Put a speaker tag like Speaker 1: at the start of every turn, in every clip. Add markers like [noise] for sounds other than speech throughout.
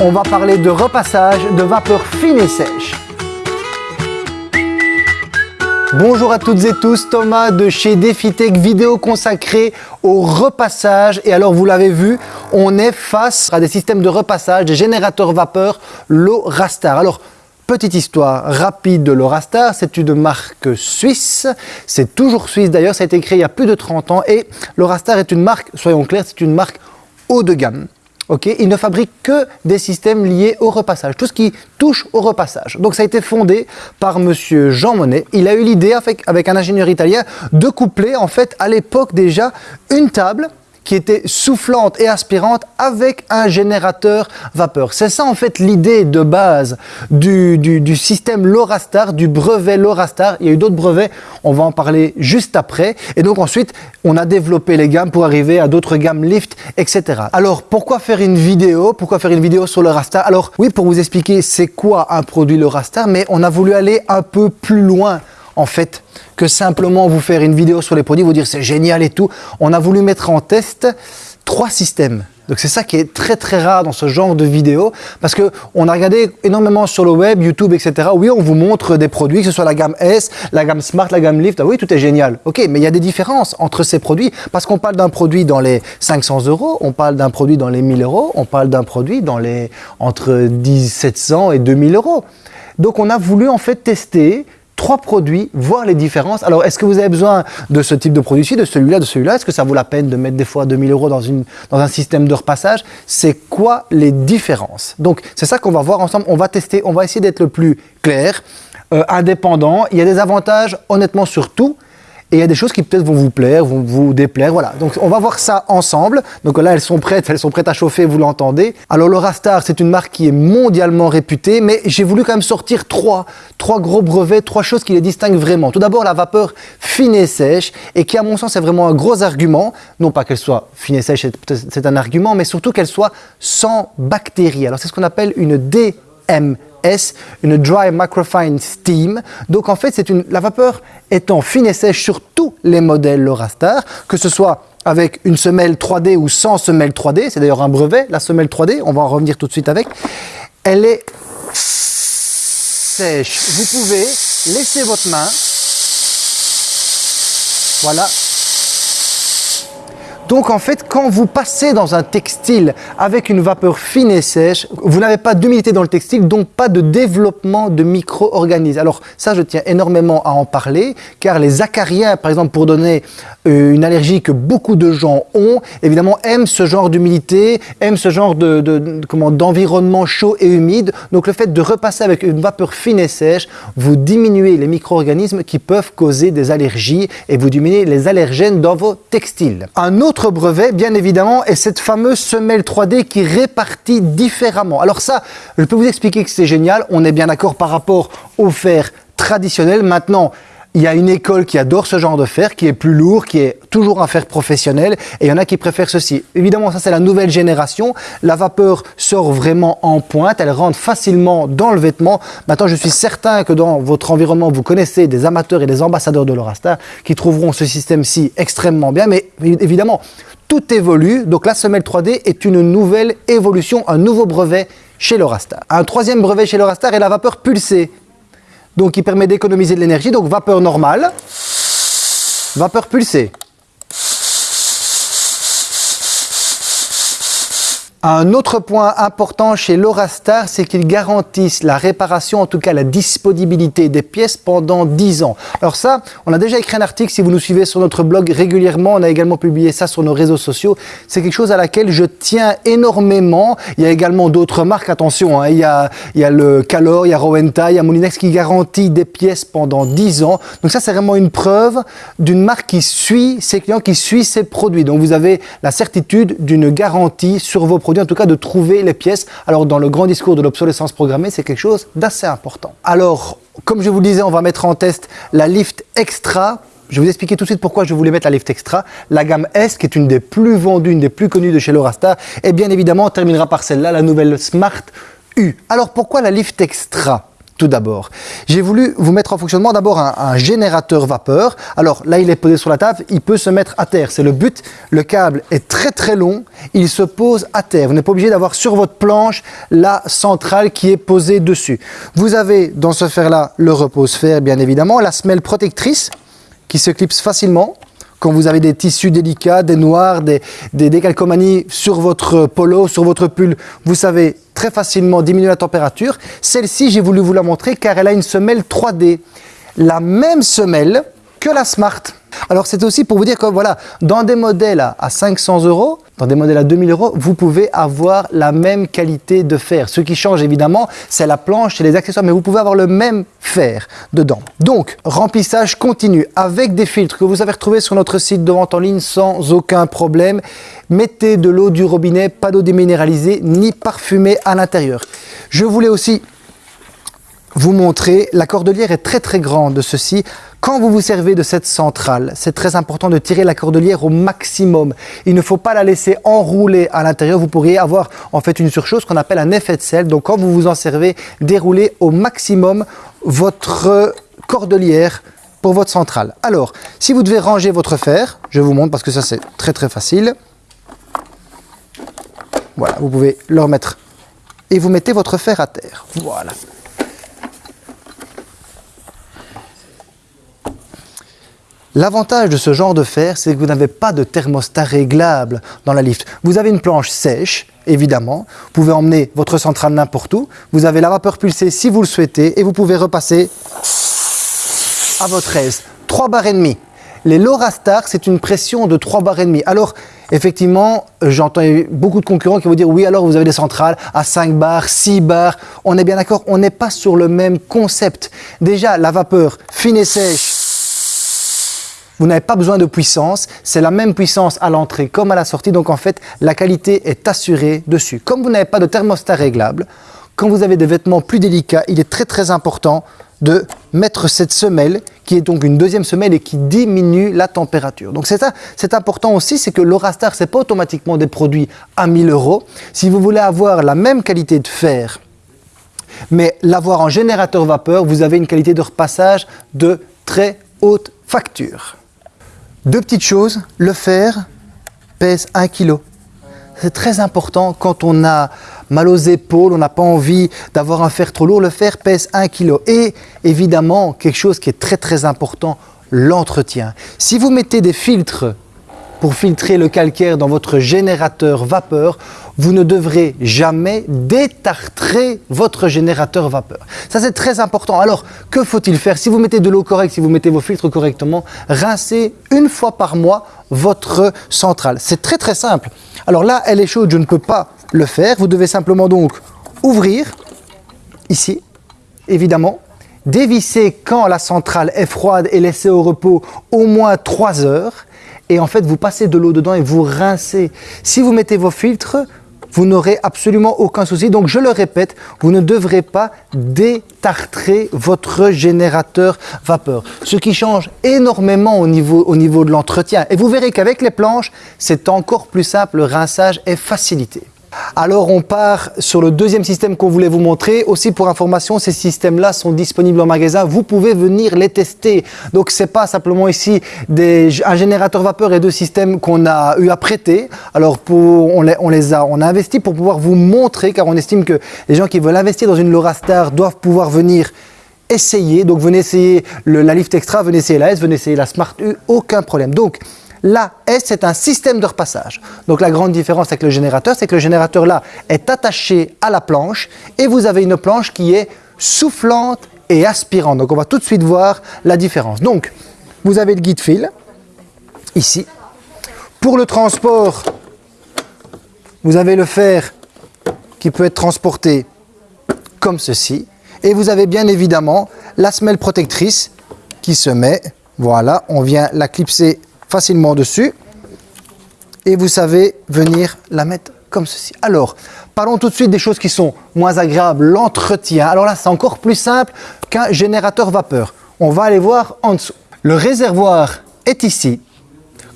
Speaker 1: on va parler de repassage de vapeur fine et sèche. Bonjour à toutes et tous, Thomas de chez DefiTech, vidéo consacrée au repassage. Et alors, vous l'avez vu, on est face à des systèmes de repassage, des générateurs vapeur, l'Orastar. Alors, Petite histoire rapide de l'Orastar, c'est une marque suisse, c'est toujours suisse d'ailleurs, ça a été créé il y a plus de 30 ans et l'Orastar est une marque, soyons clairs, c'est une marque haut de gamme. Okay il ne fabrique que des systèmes liés au repassage, tout ce qui touche au repassage. Donc ça a été fondé par monsieur Jean Monnet. Il a eu l'idée avec, avec un ingénieur italien de coupler en fait à l'époque déjà une table qui était soufflante et aspirante avec un générateur vapeur. C'est ça en fait l'idée de base du, du, système LoRastar, du brevet LoRastar. Il y a eu d'autres brevets, on va en parler juste après. Et donc ensuite, on a développé les gammes pour arriver à d'autres gammes Lift, etc. Alors pourquoi faire une vidéo? Pourquoi faire une vidéo sur le Alors oui, pour vous expliquer c'est quoi un produit LoRastar, mais on a voulu aller un peu plus loin en fait, que simplement vous faire une vidéo sur les produits, vous dire c'est génial et tout. On a voulu mettre en test trois systèmes. Donc c'est ça qui est très très rare dans ce genre de vidéo parce que on a regardé énormément sur le web, YouTube, etc. Oui, on vous montre des produits, que ce soit la gamme S, la gamme Smart, la gamme Lift. Ah oui, tout est génial. Ok, mais il y a des différences entre ces produits parce qu'on parle d'un produit dans les 500 euros, on parle d'un produit dans les 1000 euros, on parle d'un produit dans les entre 1700 et 2000 euros. Donc on a voulu en fait tester trois produits, voir les différences. Alors, est-ce que vous avez besoin de ce type de produit-ci, de celui-là, de celui-là? Est-ce que ça vaut la peine de mettre des fois 2000 euros dans, une, dans un système de repassage? C'est quoi les différences? Donc, c'est ça qu'on va voir ensemble. On va tester, on va essayer d'être le plus clair, euh, indépendant. Il y a des avantages, honnêtement, sur tout. Et il y a des choses qui peut-être vont vous plaire, vont vous déplaire, voilà. Donc on va voir ça ensemble. Donc là, elles sont prêtes, elles sont prêtes à chauffer, vous l'entendez. Alors le Rastar, c'est une marque qui est mondialement réputée, mais j'ai voulu quand même sortir trois, trois gros brevets, trois choses qui les distinguent vraiment. Tout d'abord, la vapeur fine et sèche, et qui à mon sens est vraiment un gros argument. Non pas qu'elle soit fine et sèche, c'est un argument, mais surtout qu'elle soit sans bactéries. Alors c'est ce qu'on appelle une DM Une Dry Microfine Steam. Donc en fait, c'est une, la vapeur étant fine et sèche sur tous les modèles LoRastar, que ce soit avec une semelle 3D ou sans semelle 3D, c'est d'ailleurs un brevet, la semelle 3D, on va en revenir tout de suite avec, elle est sèche. Vous pouvez laisser votre main, voilà, donc en fait, quand vous passez dans un textile avec une vapeur fine et sèche, vous n'avez pas d'humidité dans le textile, donc pas de développement de micro-organismes. Alors ça, je tiens énormément à en parler, car les acariens, par exemple, pour donner euh, une allergie que beaucoup de gens ont, évidemment, aiment ce genre d'humidité, aiment ce genre de, d'environnement chaud et humide. Donc le fait de repasser avec une vapeur fine et sèche, vous diminuez les micro-organismes qui peuvent causer des allergies et vous diminuez les allergènes dans vos textiles. Un autre brevet, bien évidemment, est cette fameuse semelle 3D qui répartit différemment. Alors ça, je peux vous expliquer que c'est génial. On est bien d'accord par rapport au fer traditionnel. Maintenant, il y a une école qui adore ce genre de fer, qui est plus lourd, qui est toujours un fer professionnel, et il y en a qui préfèrent ceci. Évidemment, ça c'est la nouvelle génération. La vapeur sort vraiment en pointe, elle rentre facilement dans le vêtement. Maintenant, je suis certain que dans votre environnement, vous connaissez des amateurs et des ambassadeurs de l'Orastar qui trouveront ce système-ci extrêmement bien, mais évidemment, tout évolue. Donc la semelle 3D est une nouvelle évolution, un nouveau brevet chez l'Orastar. Un troisième brevet chez l'Orastar est la vapeur pulsée donc qui permet d'économiser de l'énergie. Donc vapeur normale, vapeur pulsée. Un autre point important chez l'Orastar, c'est qu'ils garantissent la réparation, en tout cas la disponibilité des pièces pendant 10 ans. Alors ça, on a déjà écrit un article, si vous nous suivez sur notre blog régulièrement, on a également publié ça sur nos réseaux sociaux. C'est quelque chose à laquelle je tiens énormément. Il y a également d'autres marques, attention, hein. il, y a, il y a le Calor, il y a Rowenta, il y a Molinex qui garantit des pièces pendant 10 ans. Donc ça, c'est vraiment une preuve d'une marque qui suit ses clients, qui suit ses produits. Donc vous avez la certitude d'une garantie sur vos produits en tout cas de trouver les pièces. Alors dans le grand discours de l'obsolescence programmée, c'est quelque chose d'assez important. Alors, comme je vous le disais, on va mettre en test la Lift Extra. Je vais vous expliquer tout de suite pourquoi je voulais mettre la Lift Extra. La gamme S, qui est une des plus vendues, une des plus connues de chez Lorastar. Et bien évidemment, on terminera par celle-là, la nouvelle Smart U. Alors pourquoi la Lift Extra? Tout d'abord. J'ai voulu vous mettre en fonctionnement d'abord un, générateur vapeur. Alors là, il est posé sur la table, il peut se mettre à terre. C'est le but. Le câble est très très long, il se pose à terre. Vous n'êtes pas obligé d'avoir sur votre planche la centrale qui est posée dessus. Vous avez dans ce fer-là le repose-fer, bien évidemment, la semelle protectrice qui se clipse facilement quand vous avez des tissus délicats, des noirs, des, des décalcomanies sur votre polo, sur votre pull, vous savez très facilement diminuer la température. Celle-ci, j'ai voulu vous la montrer car elle a une semelle 3D. La même semelle que la Smart. Alors c'est aussi pour vous dire que voilà, dans des modèles à 500 euros, dans des modèles à 2000 euros, vous pouvez avoir la même qualité de fer. Ce qui change évidemment, c'est la planche et les accessoires, mais vous pouvez avoir le même fer dedans. Donc, remplissage continu avec des filtres que vous avez retrouvés sur notre site de vente en ligne sans aucun problème. Mettez de l'eau du robinet, pas d'eau déminéralisée ni parfumée à l'intérieur. Je voulais aussi vous montrer, la cordelière est très très grande de ceci. Quand vous vous servez de cette centrale, c'est très important de tirer la cordelière au maximum. Il ne faut pas la laisser enrouler à l'intérieur. Vous pourriez avoir en fait une surchose qu'on appelle un effet de sel. Donc quand vous vous en servez, déroulez au maximum votre cordelière pour votre centrale. Alors, si vous devez ranger votre fer, je vous montre parce que ça c'est très très facile. Voilà, vous pouvez le remettre et vous mettez votre fer à terre. Voilà. L'avantage de ce genre de fer, c'est que vous n'avez pas de thermostat réglable dans la lift. Vous avez une planche sèche, évidemment. Vous pouvez emmener votre centrale n'importe où. Vous avez la vapeur pulsée si vous le souhaitez et vous pouvez repasser à votre aise. 3 bars et demi. Les Lorastar, c'est une pression de 3 bars et demi. Alors, effectivement, j'entends beaucoup de concurrents qui vont dire oui, alors vous avez des centrales à 5 bars, 6 bars. On est bien d'accord, on n'est pas sur le même concept. Déjà, la vapeur fine et sèche, vous n'avez pas besoin de puissance, c'est la même puissance à l'entrée comme à la sortie, donc en fait la qualité est assurée dessus. Comme vous n'avez pas de thermostat réglable, quand vous avez des vêtements plus délicats, il est très très important de mettre cette semelle qui est donc une deuxième semelle et qui diminue la température. Donc c'est important aussi, c'est que l'Orastar, ce n'est pas automatiquement des produits à 1000 euros. Si vous voulez avoir la même qualité de fer, mais l'avoir en générateur vapeur, vous avez une qualité de repassage de très haute facture. Deux petites choses, le fer pèse 1 kg. C'est très important quand on a mal aux épaules, on n'a pas envie d'avoir un fer trop lourd, le fer pèse 1 kg. Et évidemment, quelque chose qui est très très important, l'entretien. Si vous mettez des filtres pour filtrer le calcaire dans votre générateur vapeur, vous ne devrez jamais détartrer votre générateur vapeur. Ça, c'est très important. Alors, que faut-il faire? Si vous mettez de l'eau correcte, si vous mettez vos filtres correctement, rincez une fois par mois votre centrale. C'est très très simple. Alors là, elle est chaude, je ne peux pas le faire. Vous devez simplement donc ouvrir, ici, évidemment, dévisser quand la centrale est froide et laisser au repos au moins 3 heures et en fait vous passez de l'eau dedans et vous rincez. Si vous mettez vos filtres, vous n'aurez absolument aucun souci. Donc je le répète, vous ne devrez pas détartrer votre générateur vapeur. Ce qui change énormément au niveau, au niveau de l'entretien. Et vous verrez qu'avec les planches, c'est encore plus simple, le rinçage est facilité. Alors on part sur le deuxième système qu'on voulait vous montrer. Aussi pour information, ces systèmes-là sont disponibles en magasin. Vous pouvez venir les tester. Donc c'est pas simplement ici un générateur vapeur et deux systèmes qu'on a eu à prêter. Alors on, les, a, on investi pour pouvoir vous montrer car on estime que les gens qui veulent investir dans une LoRaStar doivent pouvoir venir essayer. Donc venez essayer la Lift Extra, venez essayer la S, venez essayer la Smart U, aucun problème. Donc la S, c'est un système de repassage? Donc la grande différence avec le générateur, c'est que le générateur là est attaché à la planche et vous avez une planche qui est soufflante et aspirante. Donc on va tout de suite voir la différence. Donc vous avez le guide fil ici. Pour le transport, vous avez le fer qui peut être transporté comme ceci. Et vous avez bien évidemment la semelle protectrice qui se met, voilà, on vient la clipser facilement dessus. Et vous savez venir la mettre comme ceci. Alors, parlons tout de suite des choses qui sont moins agréables, l'entretien. Alors là, c'est encore plus simple qu'un générateur vapeur. On va aller voir en dessous. Le réservoir est ici.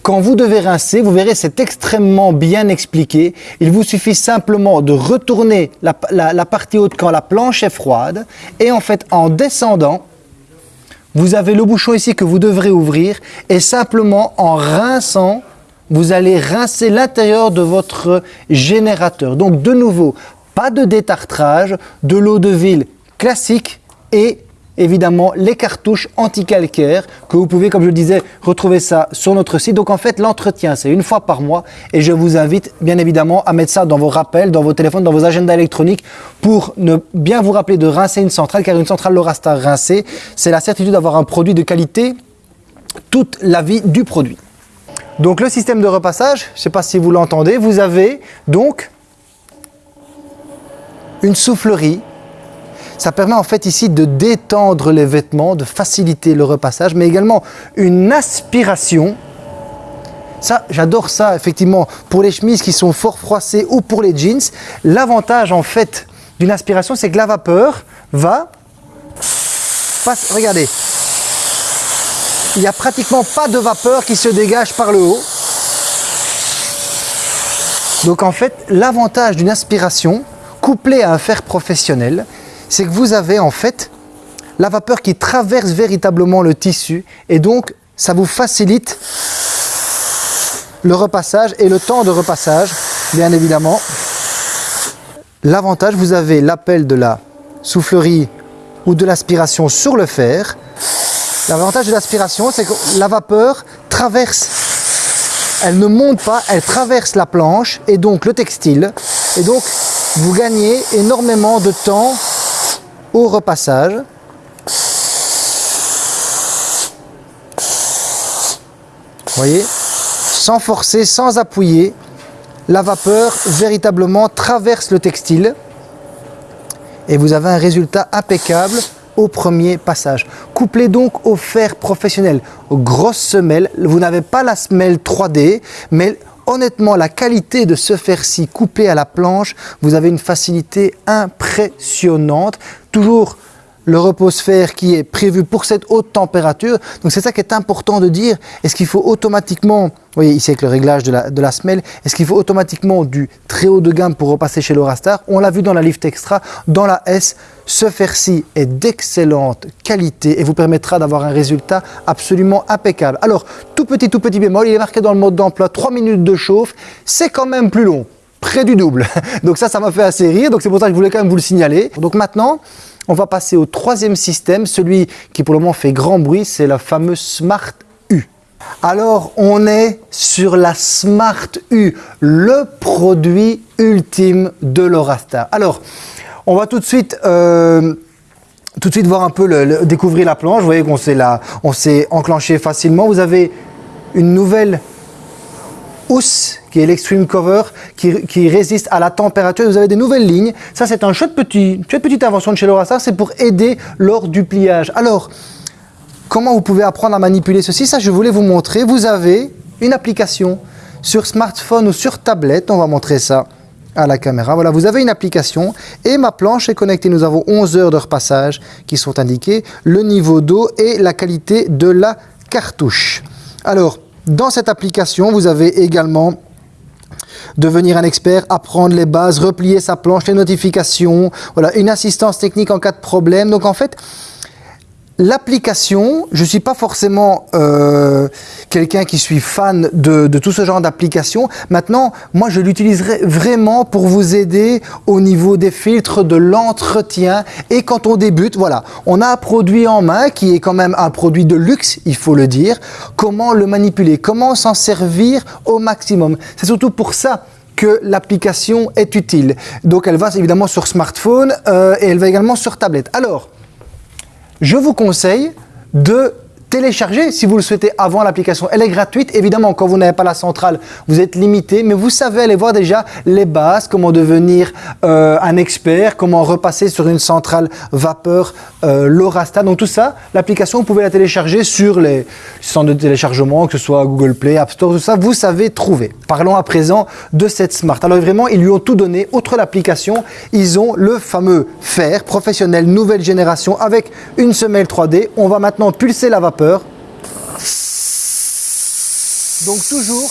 Speaker 1: Quand vous devez rincer, vous verrez, c'est extrêmement bien expliqué. Il vous suffit simplement de retourner la, la partie haute quand la planche est froide. Et en fait, en descendant, vous avez le bouchon ici que vous devrez ouvrir et simplement en rinçant, vous allez rincer l'intérieur de votre générateur. Donc de nouveau, pas de détartrage, de l'eau de ville classique et évidemment les cartouches anti-calcaire que vous pouvez, comme je le disais, retrouver ça sur notre site. Donc en fait, l'entretien, c'est une fois par mois et je vous invite bien évidemment à mettre ça dans vos rappels, dans vos téléphones, dans vos agendas électroniques pour ne bien vous rappeler de rincer une centrale car une centrale Lorastar rincée, c'est la certitude d'avoir un produit de qualité toute la vie du produit. Donc le système de repassage, je ne sais pas si vous l'entendez, vous avez donc une soufflerie ça permet en fait ici de détendre les vêtements, de faciliter le repassage, mais également une aspiration. Ça, j'adore ça, effectivement, pour les chemises qui sont fort froissées ou pour les jeans. L'avantage, en fait, d'une aspiration, c'est que la vapeur va... Passe, regardez, il n'y a pratiquement pas de vapeur qui se dégage par le haut. Donc en fait, l'avantage d'une aspiration, couplée à un fer professionnel, c'est que vous avez en fait la vapeur qui traverse véritablement le tissu et donc ça vous facilite le repassage et le temps de repassage, bien évidemment. L'avantage, vous avez l'appel de la soufflerie ou de l'aspiration sur le fer. L'avantage de l'aspiration, c'est que la vapeur traverse, elle ne monte pas, elle traverse la planche et donc le textile. Et donc, vous gagnez énormément de temps au repassage. Voyez Sans forcer, sans appuyer, la vapeur véritablement traverse le textile et vous avez un résultat impeccable au premier passage. Couplez donc au fer professionnel, aux grosses semelles. Vous n'avez pas la semelle 3D, mais honnêtement, la qualité de ce fer-ci coupé à la planche, vous avez une facilité impressionnante. Toujours le repos sphère qui est prévu pour cette haute température. Donc c'est ça qui est important de dire. Est-ce qu'il faut automatiquement, vous voyez ici avec le réglage de la, de la semelle, est-ce qu'il faut automatiquement du très haut de gamme pour repasser chez l'Orastar On l'a vu dans la Lift Extra, dans la S, ce fer-ci est d'excellente qualité et vous permettra d'avoir un résultat absolument impeccable. Alors, tout petit, tout petit bémol, il est marqué dans le mode d'emploi 3 minutes de chauffe, c'est quand même plus long près du double. [laughs] Donc ça, ça m'a fait assez rire, donc c'est pour ça que je voulais quand même vous le signaler. Donc maintenant, on va passer au troisième système, celui qui pour le moment fait grand bruit, c'est la fameuse Smart U. Alors on est sur la Smart U, le produit ultime de l'Orasta. Alors on va tout de suite... Euh, tout de suite voir un peu, le, découvrir la planche. Vous voyez qu'on s'est enclenché facilement. Vous avez une nouvelle qui est l'extreme cover, qui, résiste à la température. Vous avez des nouvelles lignes. Ça, c'est un chouette petit, petite invention de chez Lorasa. C'est pour aider lors du pliage. Alors, comment vous pouvez apprendre à manipuler ceci? Ça, je voulais vous montrer. Vous avez une application sur smartphone ou sur tablette. On va montrer ça à la caméra. Voilà, vous avez une application et ma planche est connectée. Nous avons 11 heures de repassage qui sont indiquées, le niveau d'eau et la qualité de la cartouche. Alors, dans cette application, vous avez également devenir un expert, apprendre les bases, replier sa planche, les notifications, voilà, une assistance technique en cas de problème. Donc en fait, L'application, je ne suis pas forcément euh, quelqu'un qui suis fan de, tout ce genre d'application. Maintenant, moi, je l'utiliserai vraiment pour vous aider au niveau des filtres, de l'entretien. Et quand on débute, voilà, on a un produit en main qui est quand même un produit de luxe, il faut le dire. Comment le manipuler? Comment s'en servir au maximum? C'est surtout pour ça que l'application est utile. Donc elle va évidemment sur smartphone euh, et elle va également sur tablette. Alors, je vous conseille de télécharger si vous le souhaitez avant l'application. Elle est gratuite, évidemment, quand vous n'avez pas la centrale, vous êtes limité, mais vous savez aller voir déjà les bases, comment devenir euh, un expert, comment repasser sur une centrale vapeur euh, Lorasta. Donc tout ça, l'application, vous pouvez la télécharger sur les centres de téléchargement, que ce soit Google Play, App Store, tout ça, vous savez trouver. Parlons à présent de cette Smart. Alors vraiment, ils lui ont tout donné. Outre l'application, ils ont le fameux fer professionnel nouvelle génération avec une semelle 3D. On va maintenant pulser la vapeur donc toujours,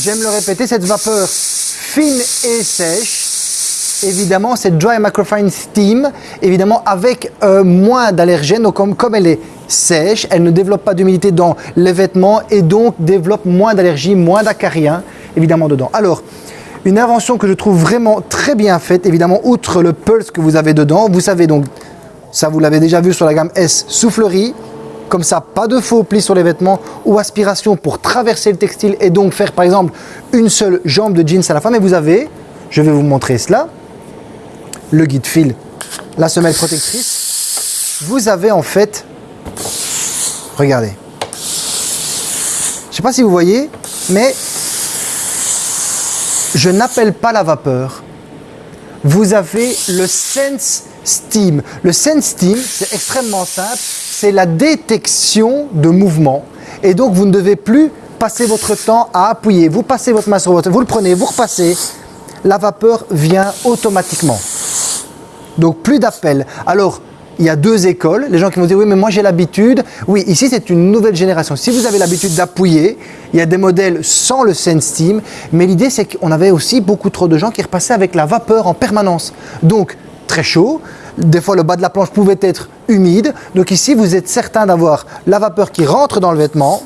Speaker 1: j'aime le répéter, cette vapeur fine et sèche, évidemment cette Dry Microfine Steam, évidemment avec euh, moins d'allergènes, donc comme, comme elle est sèche, elle ne développe pas d'humidité dans les vêtements et donc développe moins d'allergies, moins d'acariens évidemment dedans. Alors, une invention que je trouve vraiment très bien faite, évidemment, outre le pulse que vous avez dedans, vous savez donc ça vous l'avez déjà vu sur la gamme S, soufflerie, comme ça, pas de faux plis sur les vêtements ou aspiration pour traverser le textile et donc faire par exemple une seule jambe de jeans à la fin. Mais vous avez, je vais vous montrer cela, le guide fil, la semelle protectrice. Vous avez en fait, regardez, je ne sais pas si vous voyez, mais je n'appelle pas la vapeur. Vous avez le Sense Steam. Le Sense Steam, c'est extrêmement simple, c'est la détection de mouvement. Et donc, vous ne devez plus passer votre temps à appuyer. Vous passez votre main sur votre... Vous le prenez, vous repassez. La vapeur vient automatiquement. Donc, plus d'appel. Alors, il y a deux écoles. Les gens qui vont dire, oui, mais moi j'ai l'habitude. Oui, ici c'est une nouvelle génération. Si vous avez l'habitude d'appuyer, il y a des modèles sans le Sense Steam. Mais l'idée, c'est qu'on avait aussi beaucoup trop de gens qui repassaient avec la vapeur en permanence. Donc, très chaud. Des fois, le bas de la planche pouvait être humide. Donc ici, vous êtes certain d'avoir la vapeur qui rentre dans le vêtement.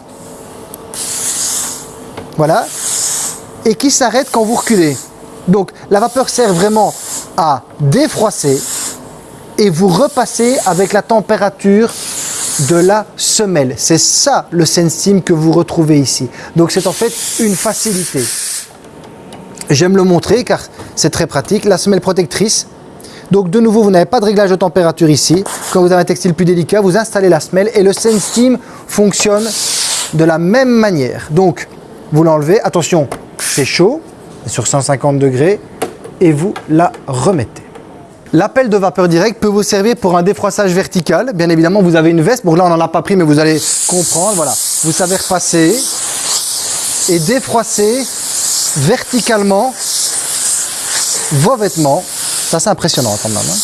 Speaker 1: Voilà. Et qui s'arrête quand vous reculez. Donc, la vapeur sert vraiment à défroisser, et vous repassez avec la température de la semelle. C'est ça le Sensteam que vous retrouvez ici. Donc c'est en fait une facilité. J'aime le montrer car c'est très pratique. La semelle protectrice. Donc de nouveau, vous n'avez pas de réglage de température ici. Quand vous avez un textile plus délicat, vous installez la semelle et le Sensteam fonctionne de la même manière. Donc vous l'enlevez, attention, c'est chaud, sur 150 degrés, et vous la remettez. L'appel de vapeur direct peut vous servir pour un défroissage vertical. Bien évidemment, vous avez une veste. Bon, là, on n'en a pas pris, mais vous allez comprendre. Voilà, vous savez repasser et défroisser verticalement vos vêtements. Ça, c'est impressionnant quand même. Hein.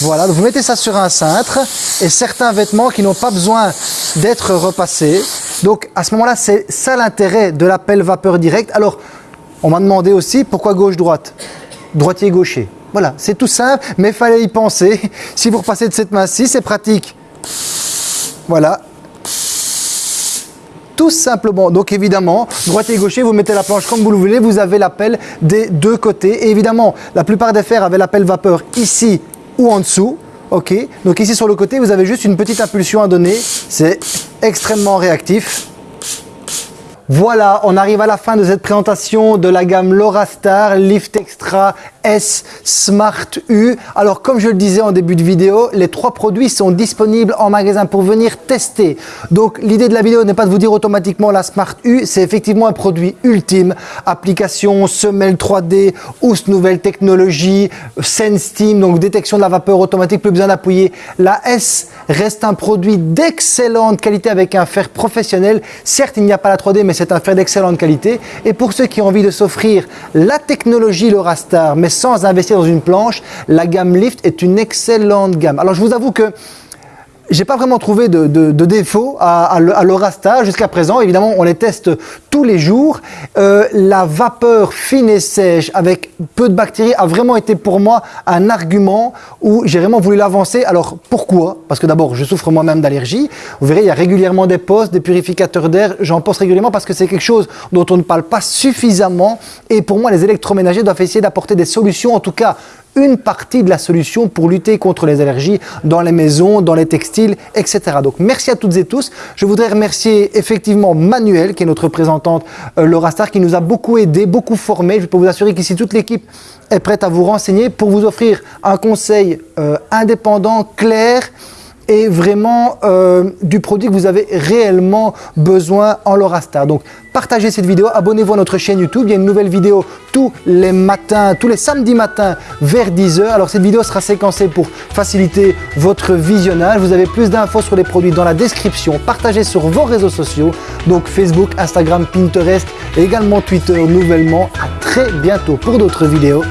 Speaker 1: Voilà, vous mettez ça sur un cintre et certains vêtements qui n'ont pas besoin d'être repassés. Donc, à ce moment-là, c'est ça l'intérêt de l'appel vapeur direct. Alors, on m'a demandé aussi pourquoi gauche-droite, droitier-gaucher. Voilà, c'est tout simple, mais fallait y penser. [laughs] Si vous repassez de cette main-ci, c'est pratique. Voilà. Tout simplement. Donc évidemment, droitier et gaucher, vous mettez la planche comme vous le voulez, vous avez l'appel des deux côtés. Et évidemment, la plupart des fers avaient l'appel vapeur ici ou en dessous. Ok, donc ici sur le côté, vous avez juste une petite impulsion à donner. C'est extrêmement réactif. Voilà, on arrive à la fin de cette présentation de la gamme Star Lift Extra S Smart U. Alors comme je le disais en début de vidéo, les trois produits sont disponibles en magasin pour venir tester. Donc l'idée de la vidéo n'est pas de vous dire automatiquement la Smart U, c'est effectivement un produit ultime. Application, semelle 3D, housse nouvelle technologie, Sense Team, donc détection de la vapeur automatique, plus besoin d'appuyer. La S reste un produit d'excellente qualité avec un fer professionnel. Certes, il n'y a pas la 3D, mais c'est un fer d'excellente qualité. Et pour ceux qui ont envie de s'offrir la technologie LoraStar, mais sans investir dans une planche, la gamme Lift est une excellente gamme. Alors je vous avoue que j'ai pas vraiment trouvé de, défaut à, à, l'Orasta jusqu'à présent. Évidemment, on les teste tous les jours. Euh, la vapeur fine et sèche avec peu de bactéries a vraiment été pour moi un argument où j'ai vraiment voulu l'avancer. Alors pourquoi? Parce que d'abord, je souffre moi-même d'allergie. Vous verrez, il y a régulièrement des postes, des purificateurs d'air. J'en pense régulièrement parce que c'est quelque chose dont on ne parle pas suffisamment. Et pour moi, les électroménagers doivent essayer d'apporter des solutions, en tout cas une partie de la solution pour lutter contre les allergies dans les maisons, dans les textiles, etc. Donc merci à toutes et tous. Je voudrais remercier effectivement Manuel, qui est notre représentante euh, Laura Star, qui nous a beaucoup aidé, beaucoup formé. Je peux vous assurer qu'ici toute l'équipe est prête à vous renseigner pour vous offrir un conseil euh, indépendant, clair, et vraiment euh, du produit que vous avez réellement besoin en Lorastar. Donc partagez cette vidéo, abonnez-vous à notre chaîne YouTube, il y a une nouvelle vidéo tous les matins, tous les samedis matins vers 10h. Alors cette vidéo sera séquencée pour faciliter votre visionnage. Vous avez plus d'infos sur les produits dans la description. Partagez sur vos réseaux sociaux, donc Facebook, Instagram, Pinterest et également Twitter nouvellement. À très bientôt pour d'autres vidéos.